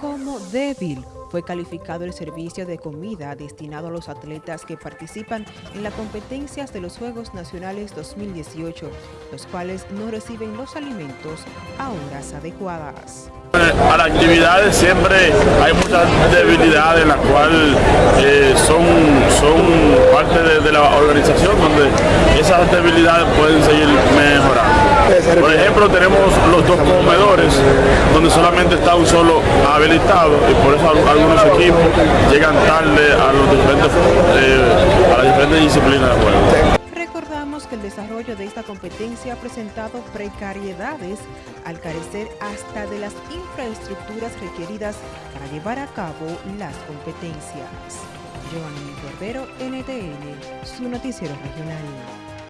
Como débil fue calificado el servicio de comida destinado a los atletas que participan en las competencias de los Juegos Nacionales 2018, los cuales no reciben los alimentos a horas adecuadas. A las actividades siempre hay muchas debilidades, las cuales eh, son, son parte de la organización donde esas debilidades pueden seguir mejorando. Por ejemplo, tenemos los dos comedores donde solamente está un solo habilitado y por eso algunos equipos llegan tarde a, los diferentes, eh, a las diferentes disciplinas de juego. Recordamos que el desarrollo de esta competencia ha presentado precariedades al carecer hasta de las infraestructuras requeridas para llevar a cabo las competencias. Giovanni Barbero, NTN, su noticiero regional.